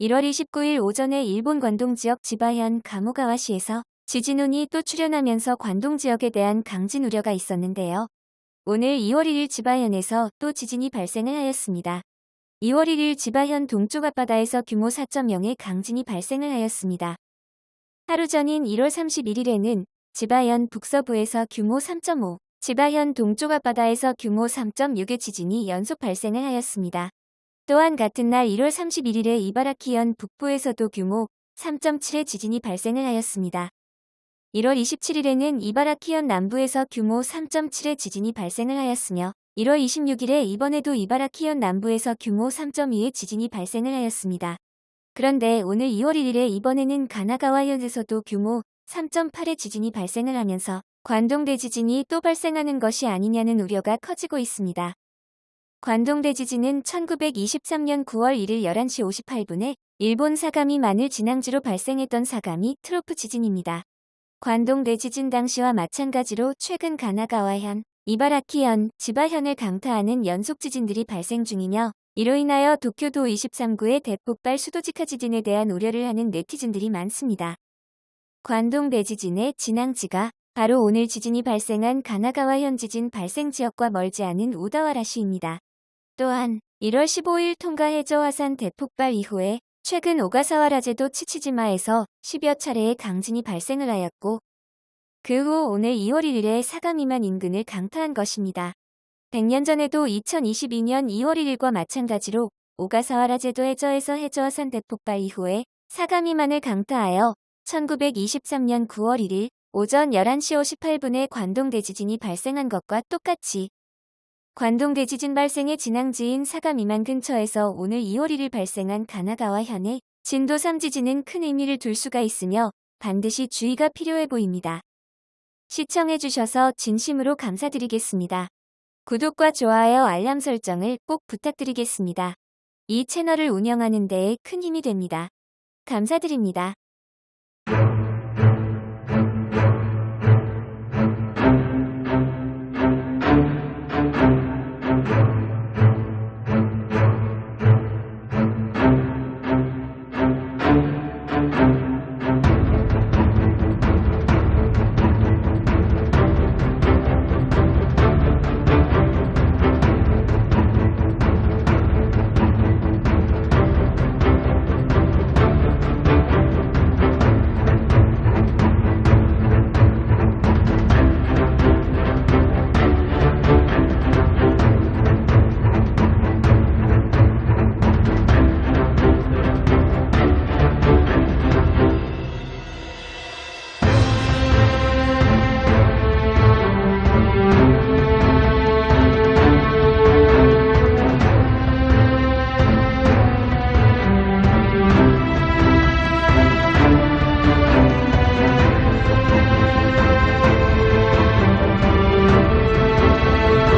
1월 29일 오전에 일본 관동 지역 지바현 가모가와시에서 지진운이 또 출현하면서 관동 지역에 대한 강진 우려가 있었는데요. 오늘 2월 1일 지바현에서 또 지진이 발생을 하였습니다. 2월 1일 지바현 동쪽 앞바다에서 규모 4.0의 강진이 발생을 하였습니다. 하루 전인 1월 31일에는 지바현 북서부에서 규모 3.5, 지바현 동쪽 앞바다에서 규모 3.6의 지진이 연속 발생을 하였습니다. 또한 같은 날 1월 31일에 이바라키현 북부에서도 규모 3.7의 지진이 발생을 하였습니다. 1월 27일에는 이바라키현 남부에서 규모 3.7의 지진이 발생을 하였으며 1월 26일에 이번에도 이바라키현 남부에서 규모 3.2의 지진이 발생을 하였습니다. 그런데 오늘 2월 1일에 이번에는 가나가와현에서도 규모 3.8의 지진이 발생을 하면서 관동 대 지진이 또 발생하는 것이 아니냐는 우려가 커지고 있습니다. 관동 대지진은 1923년 9월 1일 11시 58분에 일본 사가미 마늘 진앙지로 발생했던 사가미 트로프 지진입니다. 관동 대지진 당시와 마찬가지로 최근 가나가와현, 이바라키현, 지바현을 강타하는 연속 지진들이 발생 중이며 이로 인하여 도쿄도 23구의 대폭발 수도직하 지진에 대한 우려를 하는 네티즌들이 많습니다. 관동 대지진의 진앙지가 바로 오늘 지진이 발생한 가나가와현 지진 발생 지역과 멀지 않은 우다와라시입니다. 또한 1월 15일 통가 해저 화산 대폭발 이후에 최근 오가사와 라제도 치치지마에서 10여 차례의 강진이 발생을 하였고 그 후 오늘 2월 1일에 사가미만 인근을 강타한 것입니다. 100년 전에도 2022년 2월 1일과 마찬가지로 오가사와 라제도 해저에서 해저화산 대폭발 이후에 사가미만을 강타하여 1923년 9월 1일 오전 11시 58분에 관동 대지진이 발생한 것과 똑같이 관동 대지진 발생의 진앙지인 사가미만 근처에서 오늘 2월 1일 발생한 가나가와 현의 진도 3지진은 큰 의미를 둘 수가 있으며 반드시 주의가 필요해 보입니다. 시청해주셔서 진심으로 감사드리겠습니다. 구독과 좋아요 알람 설정을 꼭 부탁드리겠습니다. 이 채널을 운영하는 데에 큰 힘이 됩니다. 감사드립니다.